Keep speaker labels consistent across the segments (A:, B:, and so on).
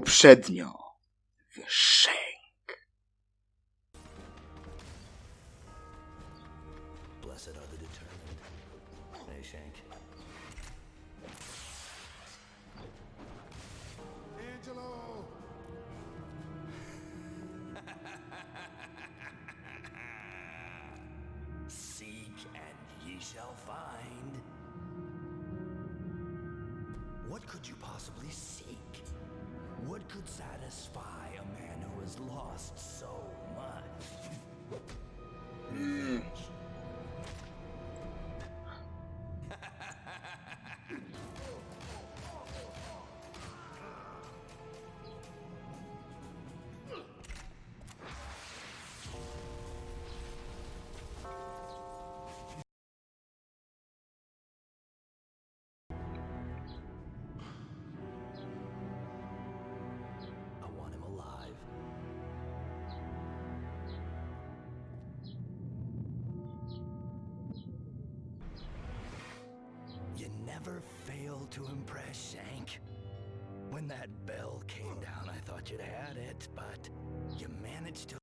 A: Poprzednio. W
B: to impress, Shank. When that bell came down, I thought you'd had it, but you managed to.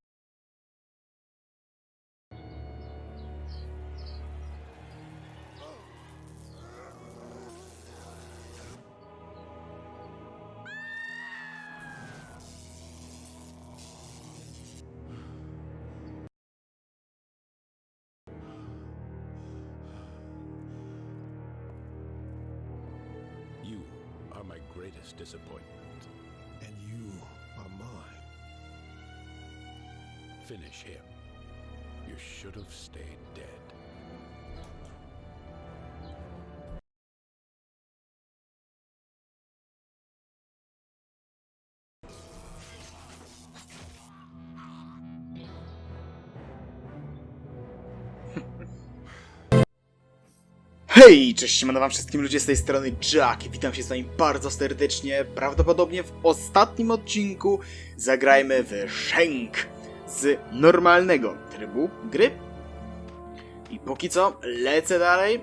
C: Greatest disappointment.
D: And you are mine.
C: Finish him. You should have stayed dead.
A: Hej, cześć, siemano wam wszystkim ludzie z tej strony Jack witam się z wami bardzo serdecznie. Prawdopodobnie w ostatnim odcinku zagrajmy w Shank z normalnego trybu gry. I póki co lecę dalej,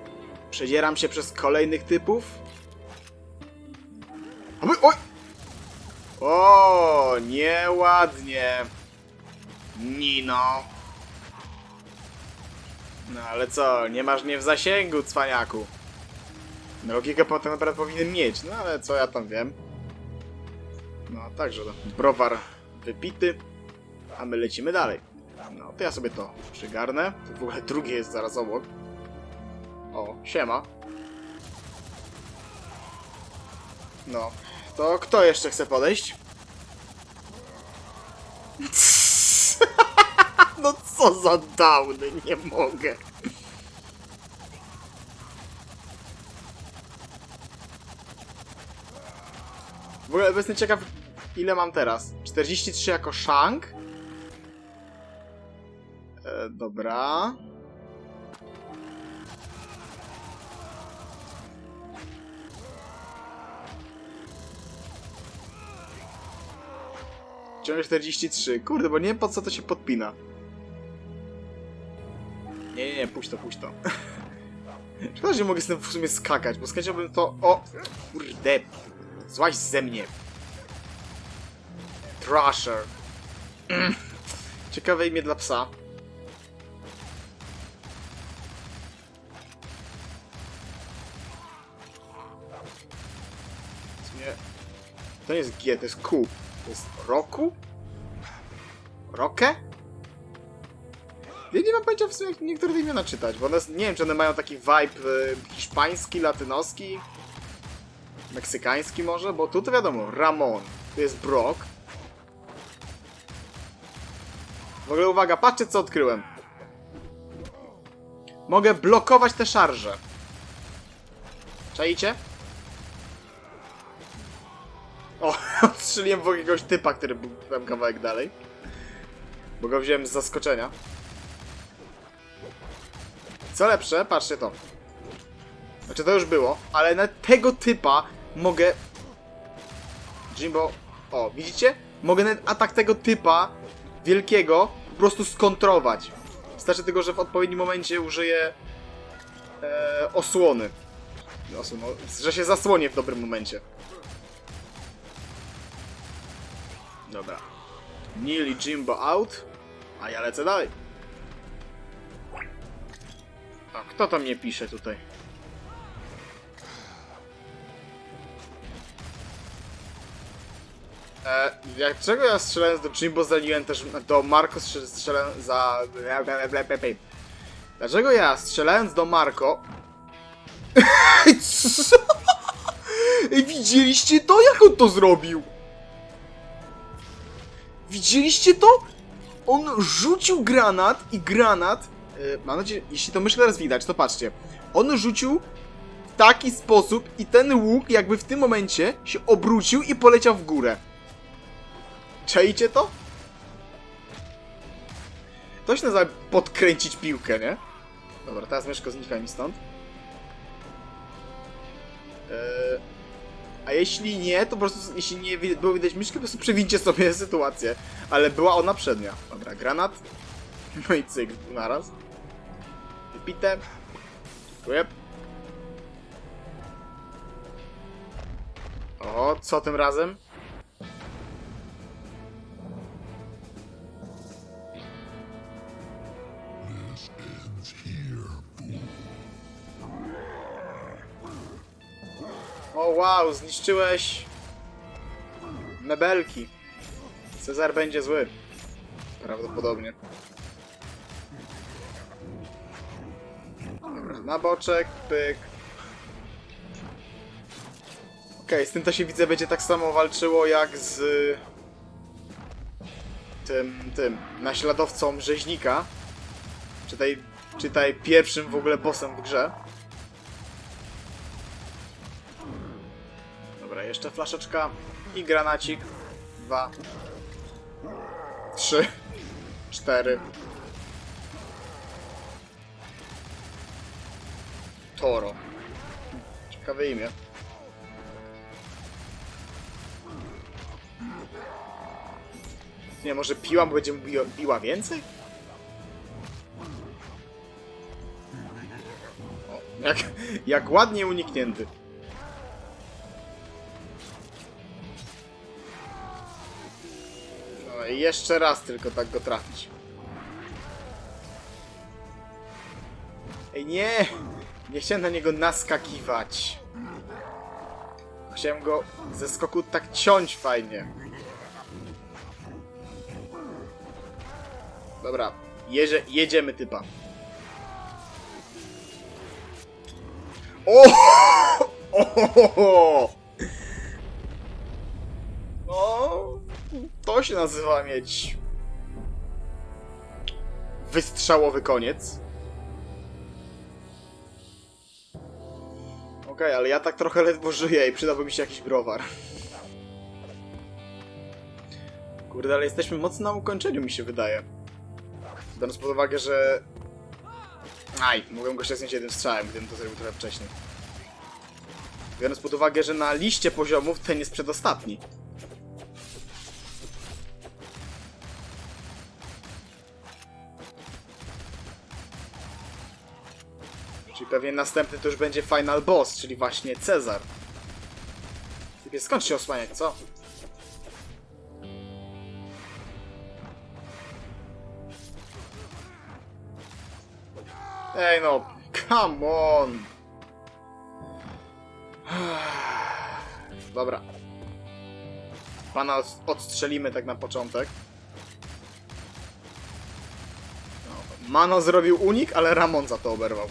A: przedzieram się przez kolejnych typów. Oj! O, nieładnie. Nino. No ale co, nie masz mnie w zasięgu, cwaniaku. Logikę potem naprawdę powinien mieć, no ale co ja tam wiem. No, także no, browar wypity, a my lecimy dalej. No, to ja sobie to przygarnę. To w ogóle drugie jest zaraz obok. O, siema. No, to kto jeszcze chce podejść? No co za downy, nie mogę. W ogóle jestem ciekaw, ile mam teraz. 43 jako Shank. E, dobra. Ciągle 43. Kurde, bo nie wiem po co to się podpina. Nie, puść to, puść to. Szkoda, że nie mogę z tym w sumie skakać, bo skakałbym to... O! Kurde! Złaź ze mnie! Thrasher. Ciekawe imię dla psa. To nie jest G, to jest Q. To jest Roku? Rokę? Ja nie mam pojęcia w sumie jak niektóre te imiona czytać, bo one, nie wiem czy one mają taki vibe y, hiszpański, latynoski, meksykański może, bo tu to wiadomo, Ramon, tu jest Brock. W ogóle uwaga, patrzcie co odkryłem. Mogę blokować te szarże. Czaicie? O, odstrzeliłem w jakiegoś typa, który był tam kawałek dalej. Bo go wziąłem z zaskoczenia. Co lepsze, patrzcie to. Znaczy to już było, ale na tego typa mogę... Jimbo... O, widzicie? Mogę na atak tego typa wielkiego po prostu skontrować. Wystarczy tylko, że w odpowiednim momencie użyję e, osłony. Osłon, że się zasłonię w dobrym momencie. Dobra. Neil Jimbo out, a ja lecę dalej. Kto to mnie pisze tutaj? E, dlaczego ja strzelając do Jimbo zaliłem też do Marco strzel- strzelałem za... Dlaczego ja strzelając do Marco... Widzieliście to? Jak on to zrobił? Widzieliście to? On rzucił granat i granat... Yy, mam nadzieję, jeśli to myszkę teraz widać, to patrzcie. On rzucił w taki sposób i ten łuk jakby w tym momencie się obrócił i poleciał w górę. Czajcie to? To się nazywa podkręcić piłkę, nie? Dobra, teraz myszko znika mi stąd. Eee, a jeśli nie, to po prostu, jeśli nie było widać myszkę, po prostu przewincie sobie sytuację. Ale była ona przednia. Dobra, granat. No i cyk, naraz. Wypite. Dziękuję. O, co tym razem? O wow, zniszczyłeś mebelki. Cezar będzie zły. Prawdopodobnie. Na boczek, pyk. Okej, z tym to się widzę będzie tak samo walczyło jak z tym, tym, naśladowcą rzeźnika. Czytaj, czytaj pierwszym w ogóle bossem w grze. Dobra, jeszcze flaszeczka i granacik. Dwa. Trzy. Cztery. Toro. Ciekawe imię. Nie, może piła, bo będzie biła, więcej? O, jak, jak ładnie uniknięty. No i jeszcze raz tylko tak go trafić. Ej, nie! Nie chciałem na niego naskakiwać. Chciałem go ze skoku tak ciąć fajnie. Dobra, jeże, jedziemy typa. O! O! No, to się nazywa mieć wystrzałowy koniec. Okej, ale ja tak trochę ledwo żyję i przydałby mi się jakiś browar. Kurde, ale jesteśmy mocno na ukończeniu, mi się wydaje. Biorąc pod uwagę, że... Aj, mogłem go ściągnąć jednym strzałem, gdybym to zrobił trochę wcześniej. Biorąc pod uwagę, że na liście poziomów ten jest przedostatni. Pewnie następny to już będzie final boss, czyli właśnie Cezar. Typie, skąd się osłaniać, co? Ej no, come on! Dobra. Pana od- odstrzelimy tak na początek. No, Mano zrobił unik, ale Ramon za to oberwał.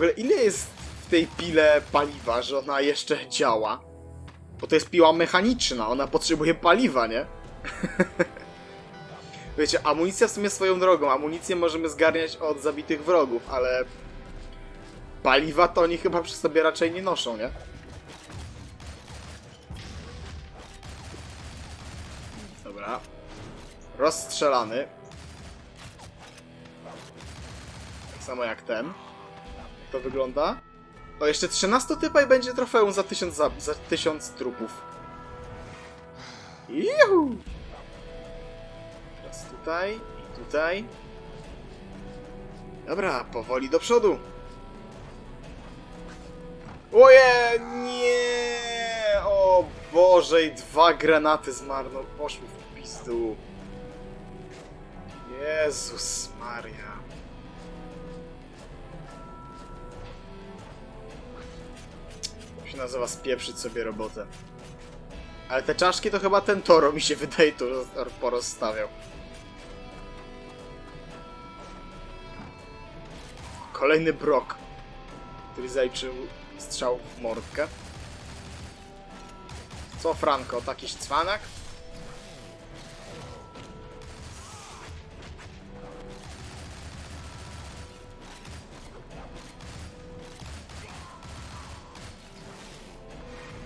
A: Ogóle ile jest w tej pile paliwa, że ona jeszcze działa? Bo to jest piła mechaniczna, ona potrzebuje paliwa, nie? Wiecie, amunicja w sumie swoją drogą. Amunicję możemy zgarniać od zabitych wrogów, ale... Paliwa to oni chyba przy sobie raczej nie noszą, nie? Dobra. Rozstrzelany. Tak samo jak ten. To wygląda? O, jeszcze 13 typa i będzie trofeum za 1000, za, za 1000 trupów. Juhu! Teraz tutaj i tutaj. Dobra, powoli do przodu. Oje, nie! O Boże, i dwa granaty zmarno poszły w pizdu. Jezus Maria. Się nazywa spieprzyć sobie robotę. Ale te czaszki to chyba ten Toro mi się wydaje tu roz- porozstawiał. Kolejny brok, który zaliczył strzał w mordkę. Co Franco, takiś cwanak?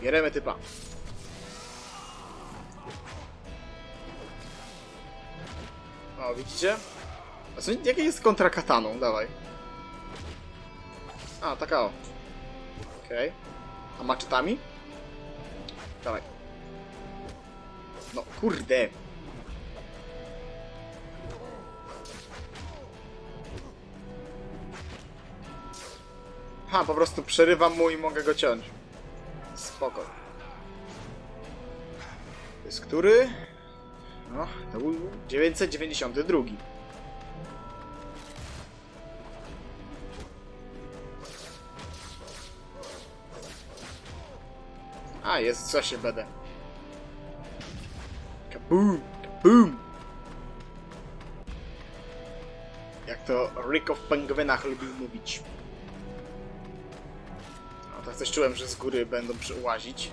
A: Bieremy typa. O, widzicie? A co, jakie jest kontra kataną? Dawaj. A, taka o. Okej. A maczetami? Dawaj. No, kurde. Ha, po prostu przerywam mu i mogę go ciąć. Spoko. To jest który? No, to był 992. A, jest co się będę. Kaboom! Kaboom! Jak to Rick of Penguinach lubił mówić. Coś czułem, że z góry będą przyłazić.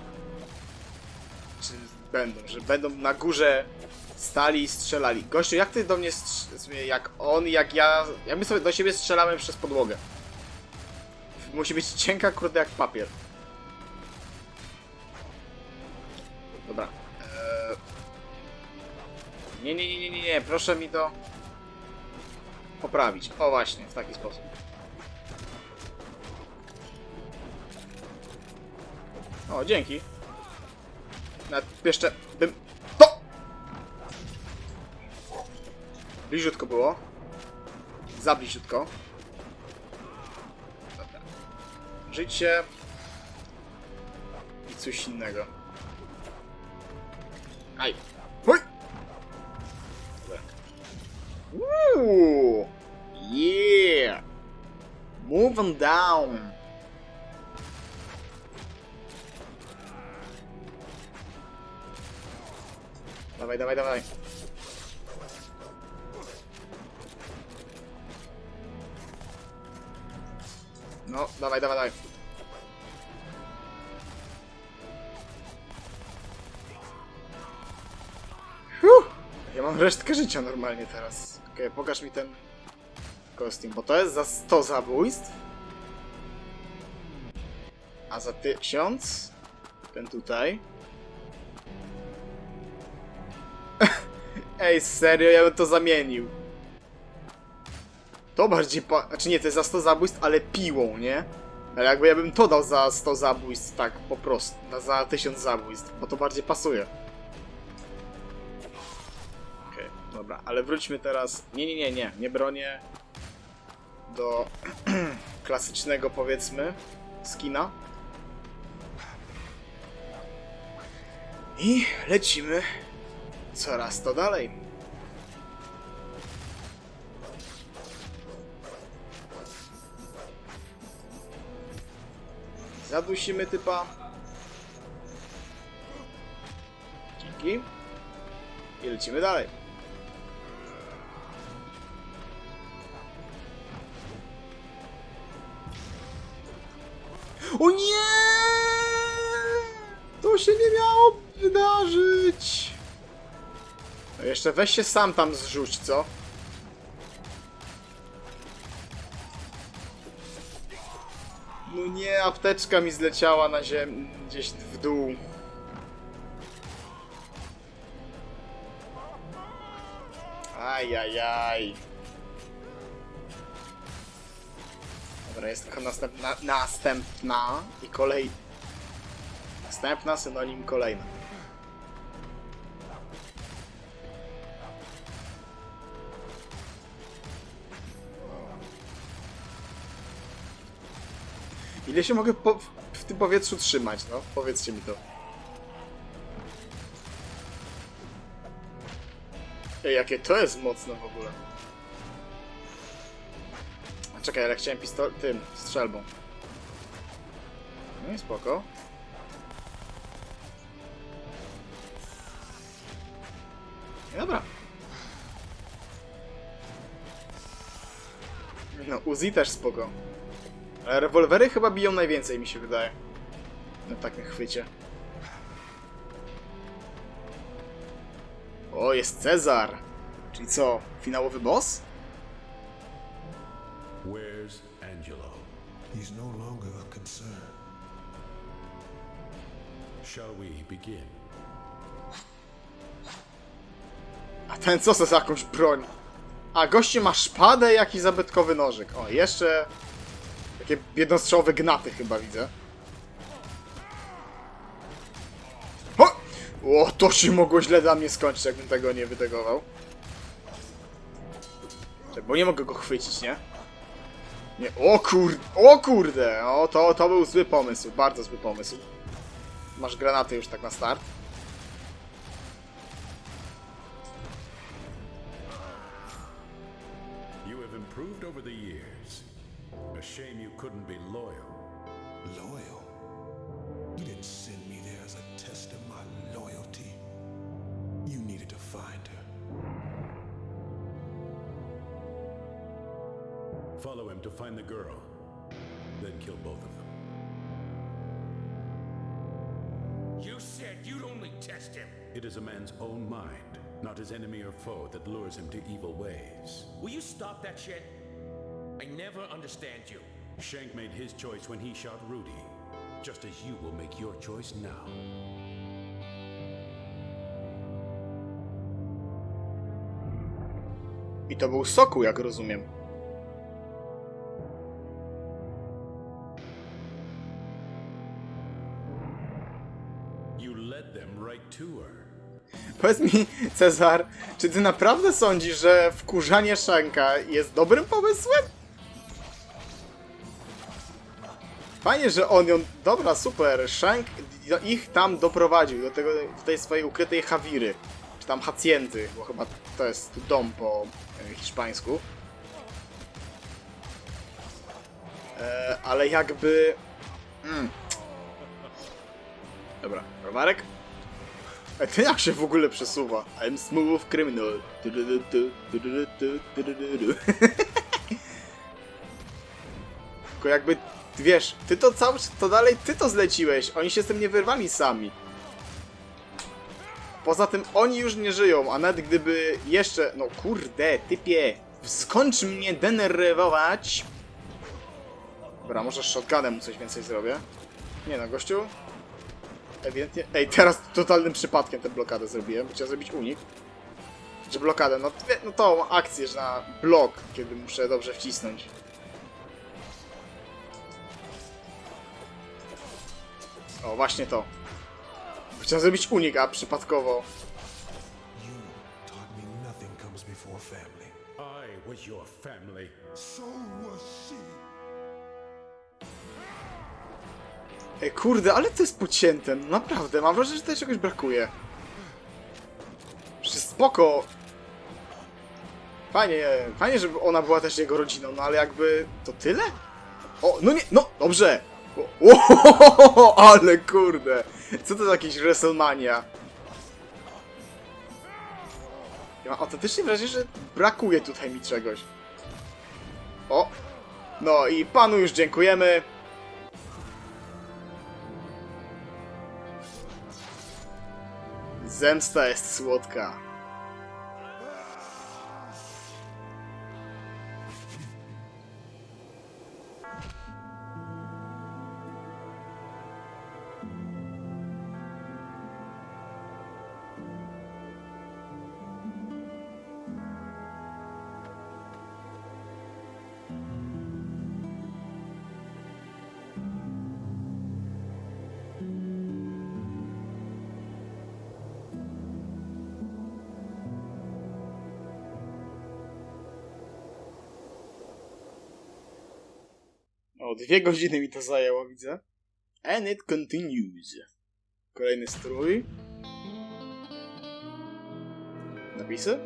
A: Czy będą, że będą na górze stali i strzelali. Gościu, jak ty do mnie jak on, jak ja... Jak my sobie do siebie strzelamy przez podłogę. Musi być cienka, kurde, jak papier. Dobra. Eee... Nie, nie, nie, nie, nie, proszę mi to poprawić. O właśnie, w taki sposób. O, dzięki. Nawet jeszcze bym... To! Bliziutko było. Za bliziutko. Dobra. Życie. I coś innego. Aj. Hoj! Uuu! Yeah! Move on down! Dawaj, dawaj, dawaj. No, dawaj, dawaj, dawaj. Huh! Ja mam resztkę życia normalnie teraz. Okej, pokaż mi ten kostium, bo to jest za 100 zabójstw. A za 1000 ten tutaj. Ej, serio, ja bym to zamienił. To bardziej pa... Znaczy nie, to jest za 100 zabójstw, ale piłą, nie? Ale jakby ja bym to dał za 100 zabójstw, tak, po prostu. Za 1000 zabójstw, bo to bardziej pasuje. Okej, dobra, ale wróćmy teraz... Nie, nie, nie, nie, nie bronię do klasycznego, powiedzmy, skina. I lecimy coraz to dalej. Zadusimy typa. Dzięki. I lecimy dalej. O nie! To się nie miało wydarzyć. Jeszcze weź się sam tam zrzuć, co? No nie, apteczka mi zleciała na ziemię, gdzieś w dół. Ajajaj. Dobra, jest tylko następna, następna i kolej... Następna synonim kolejna. Ile się mogę po, w tym powietrzu trzymać, no? Powiedzcie mi to. Ej, jakie to jest mocne w ogóle. A czekaj, ale chciałem pistol... tym, strzelbą. No i spoko. I Dobra. No, Uzi też spoko. Ale rewolwery chyba biją najwięcej, mi się wydaje. Na takim chwycie. O, jest Cezar! Czyli co, finałowy boss?
C: Where's Angelo?
D: He's no longer a concern.
C: Shall we begin?
A: A ten co za jakąś broń? A, goście ma szpadę i jakiś zabytkowy nożyk. O, jeszcze... Takie jednostrzałowe gnaty chyba widzę. O! o, to się mogło źle dla mnie skończyć, jakbym tego nie wytegował. Czekaj, Bo nie mogę go chwycić, nie? Nie, o kur... O kurde! O, to, to był zły pomysł, bardzo zły pomysł. Masz granaty już tak na start.
C: You have improved over the years. A shame you couldn't be loyal.
D: Loyal? You didn't send me there as a test of my loyalty. You needed to find her.
C: Follow him to find the girl. Then kill both of them.
E: You said you'd only test him.
C: It is a man's own mind, not his enemy or foe, that lures him to evil ways.
E: Will you stop that shit? I never understand you.
C: Shank made his choice when he shot Rudy, just as you will make your choice now.
A: I to był Soku, jak rozumiem.
C: You led them right to her.
A: Powiedz mi, Cezar, czy ty naprawdę sądzisz, że wkurzanie Shanka jest dobrym pomysłem? Fajnie, że on ją... Dobra, super. Shank ich tam doprowadził do, tego, do tej swojej ukrytej hawiry. Czy tam hacjenty, bo chyba to jest dom po e, hiszpańsku. E, ale jakby... Mm. Dobra, rowerek? A ten jak się w ogóle przesuwa? I'm smooth criminal. Tylko jakby, wiesz, ty to cały to dalej ty to zleciłeś. Oni się z tym nie wyrwali sami. Poza tym oni już nie żyją, a nawet gdyby jeszcze... No kurde, typie, skończ mnie denerwować. Dobra, może shotgunem mu coś więcej zrobię. Nie no, gościu, Ewidentnie. Ej, teraz totalnym przypadkiem tę blokadę zrobiłem, chciałem zrobić unik. Czy blokadę? No, no tą akcję, że na blok, kiedy muszę dobrze wcisnąć. O, właśnie to. Chciałem zrobić unik, a przypadkowo. Ej, kurde, ale to jest pocięte, no naprawdę, mam wrażenie, że tutaj czegoś brakuje. Przecież spoko. Fajnie, fajnie, żeby ona była też jego rodziną, no ale jakby... to tyle? O, no nie, no, dobrze! O, o, ale kurde! Co to za jakiś WrestleMania? Ja mam autentycznie wrażenie, że brakuje tutaj mi czegoś. O! No i panu już dziękujemy. Zemsta jest słodka. Dwie godziny mi to zajęło, widzę. And it continues. Kolejny strój. Napisy?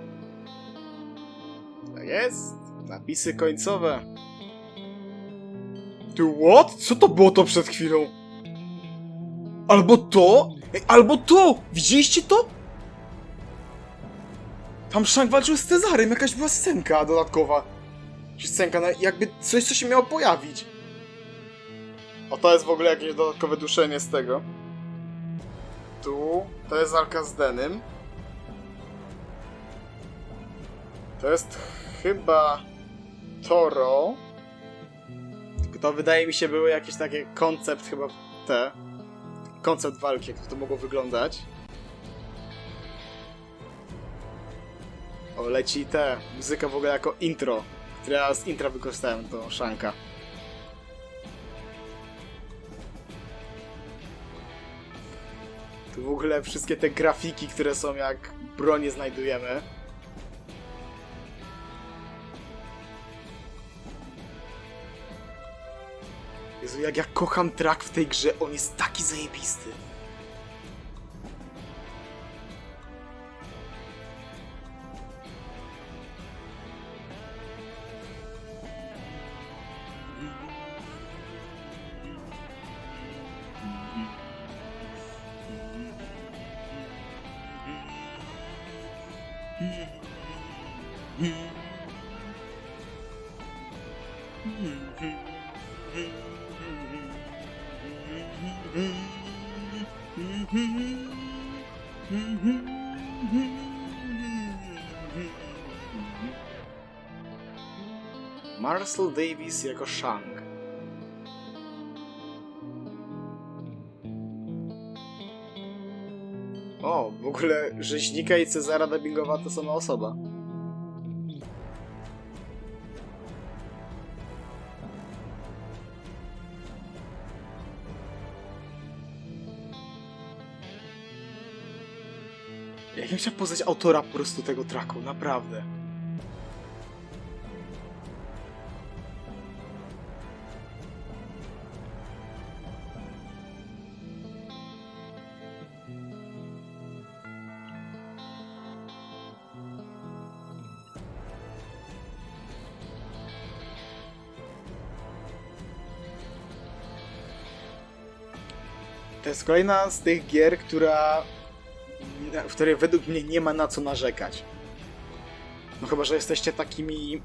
A: Tak jest. Napisy końcowe. Ty what? Co to było to przed chwilą? Albo to? Ej, albo to! Widzieliście to? Tam Shank walczył z Cezarem, jakaś była scenka dodatkowa. Czy scenka, jakby coś, co się miało pojawić. O, to jest w ogóle jakieś dodatkowe duszenie z tego. Tu, to jest walka z Denym. To jest chyba Toro. Tylko to wydaje mi się były jakieś takie koncept chyba te. Koncept walki, jak to mogło wyglądać. O, leci te. Muzyka w ogóle jako intro. Które ja z intra wykorzystałem do Shanka. W ogóle wszystkie te grafiki, które są jak bronie znajdujemy. Jezu, jak ja kocham track w tej grze, on jest taki zajebisty. Marcel Davis jako Shang. O, w ogóle Rzeźnika i Cezara dubbingowa to sama osoba. Jak bym poznać autora po prostu tego tracku, naprawdę. Jest kolejna z tych gier, która. w której według mnie nie ma na co narzekać. No chyba, że jesteście takimi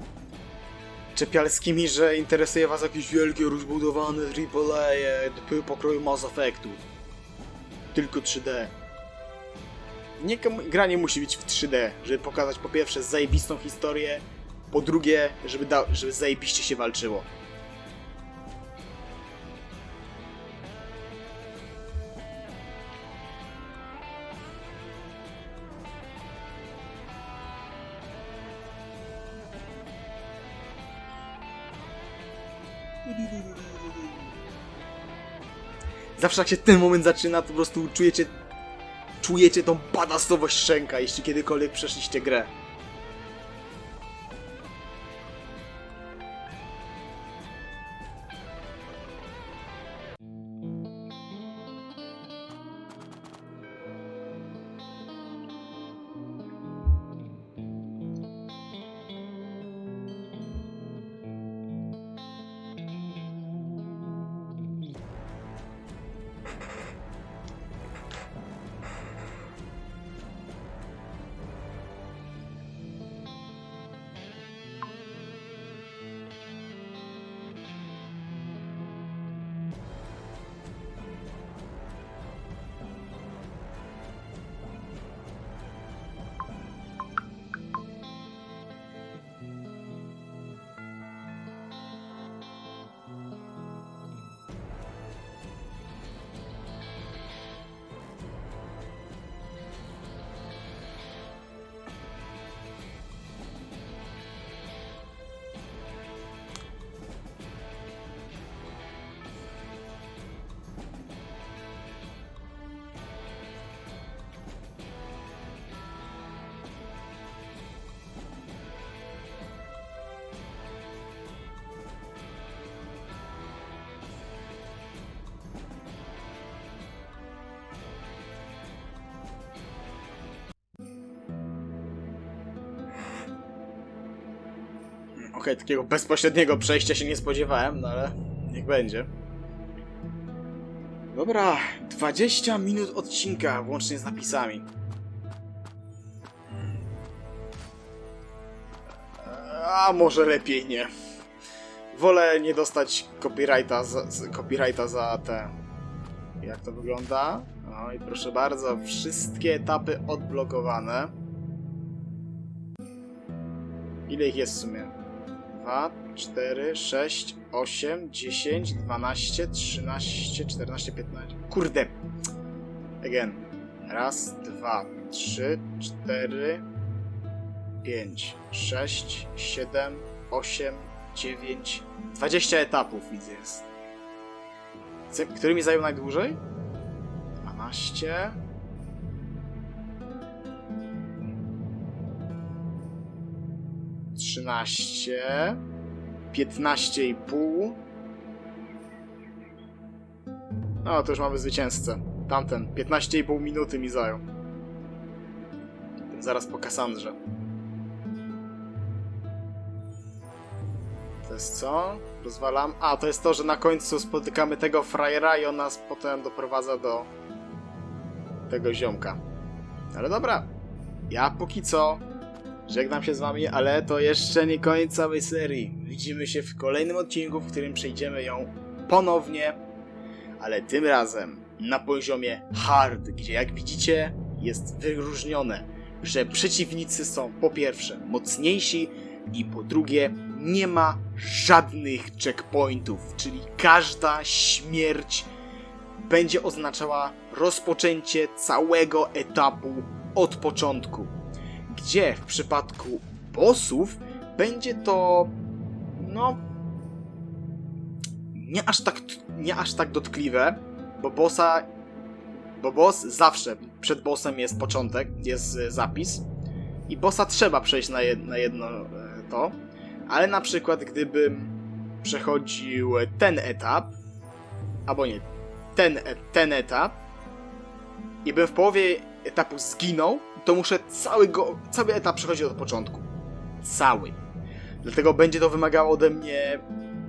A: czepialskimi, że interesuje was jakieś wielkie, rozbudowane AAA pokroju Mass Effectu. Tylko 3D. Nie, gra nie musi być w 3D, żeby pokazać po pierwsze zajebistą historię, po drugie, żeby, da, żeby zajebiście się walczyło. Zawsze jak się ten moment zaczyna, to po prostu czujecie czujecie tą badasowość Szenka, jeśli kiedykolwiek przeszliście grę. Okej, takiego bezpośredniego przejścia się nie spodziewałem, no ale niech będzie. Dobra, 20 minut odcinka, włącznie z napisami. A może lepiej nie. Wolę nie dostać copyrighta za, copyrighta za te... Jak to wygląda? No i proszę bardzo, wszystkie etapy odblokowane. Ile ich jest w sumie? 2, 4, 6, 8, 10, 12, 13, 14, 15. Kurde. Again. Raz, dwa, trzy, cztery, pięć, sześć, siedem, osiem, dziewięć, dwadzieścia etapów widzę jest. Który mi zajął najdłużej? Dwanaście. 13, 15,5. No, to już mamy zwycięzcę. Tamten. 15,5 minuty mi zajął. Zaraz po Kassandrze. To jest co? Rozwalam. A, to jest to, że na końcu spotykamy tego frajera i on nas potem doprowadza do tego ziomka. Ale dobra. Ja póki co żegnam się z wami, ale to jeszcze nie koniec całej serii. Widzimy się w kolejnym odcinku, w którym przejdziemy ją ponownie, ale tym razem na poziomie hard, gdzie jak widzicie jest wyróżnione, że przeciwnicy są po pierwsze mocniejsi i po drugie nie ma żadnych checkpointów, czyli każda śmierć będzie oznaczała rozpoczęcie całego etapu od początku. Gdzie w przypadku bossów będzie to no nie aż tak nie aż tak dotkliwe, bo bossa bo boss zawsze przed bossem jest początek, jest e, zapis i bossa trzeba przejść na, jed, na jedno e, to, ale na przykład gdybym przechodził ten etap albo nie, ten, e- ten etap i bym w połowie etapu zginął, to muszę cały, go, cały etap przechodzić od początku. Cały. Dlatego będzie to wymagało ode mnie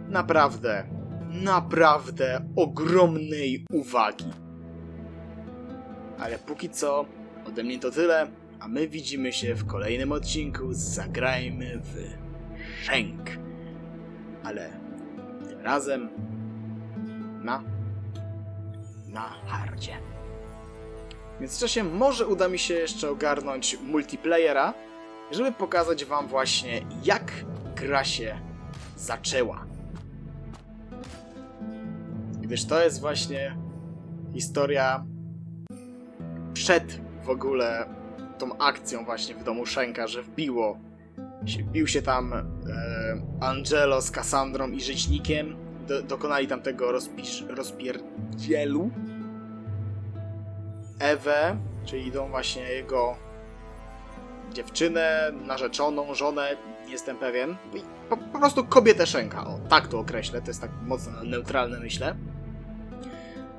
A: naprawdę, naprawdę ogromnej uwagi. Ale póki co, ode mnie to tyle, a my widzimy się w kolejnym odcinku Zagrajmy w Shenk. Ale tym razem na na hardzie. W międzyczasie może uda mi się jeszcze ogarnąć multiplayera, żeby pokazać wam właśnie jak gra się zaczęła. Gdyż to jest właśnie historia przed w ogóle tą akcją właśnie w domu Szenka, że wbiło wbił się tam e, Angelo z Cassandrą i Rzeźnikiem, do, dokonali tam tego rozpisz, rozpierdzielu. Ewę, czyli tą właśnie jego dziewczynę, narzeczoną, żonę, nie jestem pewien. Po, po prostu kobietę Szenka, o, tak to określę, to jest tak mocno neutralne, myślę.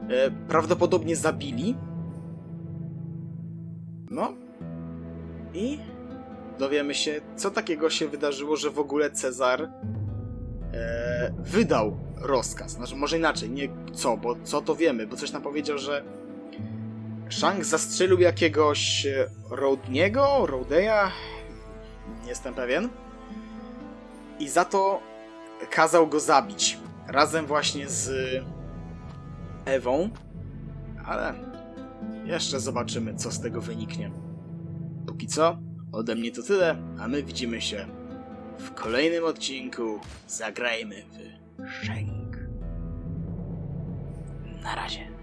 A: E, prawdopodobnie zabili. No. I dowiemy się, co takiego się wydarzyło, że w ogóle Cezar e, wydał rozkaz. Znaczy, może inaczej, nie co, bo co to wiemy, bo coś nam powiedział, że Shank zastrzelił jakiegoś e, Rodniego, Rodeya, nie jestem pewien. I za to kazał go zabić. Razem właśnie z Ewą. Ale jeszcze zobaczymy, co z tego wyniknie. Póki co, ode mnie to tyle, a my widzimy się w kolejnym odcinku. Zagrajmy w Shenk. Na razie.